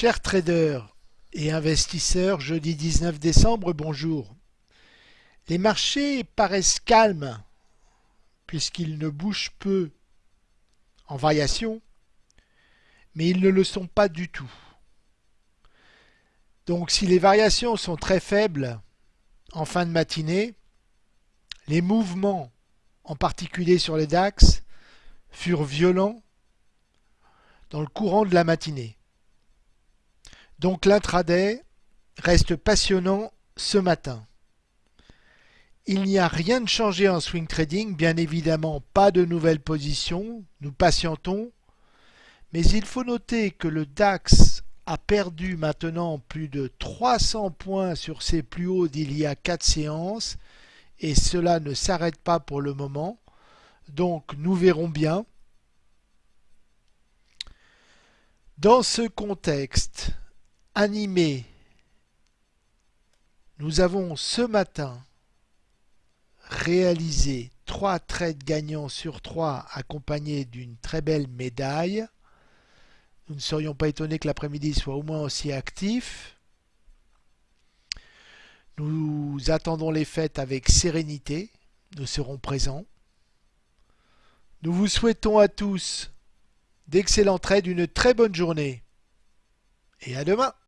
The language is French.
Chers traders et investisseurs, jeudi 19 décembre, bonjour. Les marchés paraissent calmes puisqu'ils ne bougent peu en variation, mais ils ne le sont pas du tout. Donc si les variations sont très faibles en fin de matinée, les mouvements, en particulier sur les DAX, furent violents dans le courant de la matinée. Donc l'intraday reste passionnant ce matin. Il n'y a rien de changé en swing trading, bien évidemment pas de nouvelles positions, nous patientons, mais il faut noter que le DAX a perdu maintenant plus de 300 points sur ses plus hauts d'il y a 4 séances et cela ne s'arrête pas pour le moment. Donc nous verrons bien. Dans ce contexte, animé. Nous avons ce matin réalisé 3 trades gagnants sur 3 accompagnés d'une très belle médaille. Nous ne serions pas étonnés que l'après-midi soit au moins aussi actif. Nous attendons les fêtes avec sérénité. Nous serons présents. Nous vous souhaitons à tous d'excellents trades, une très bonne journée. Et à demain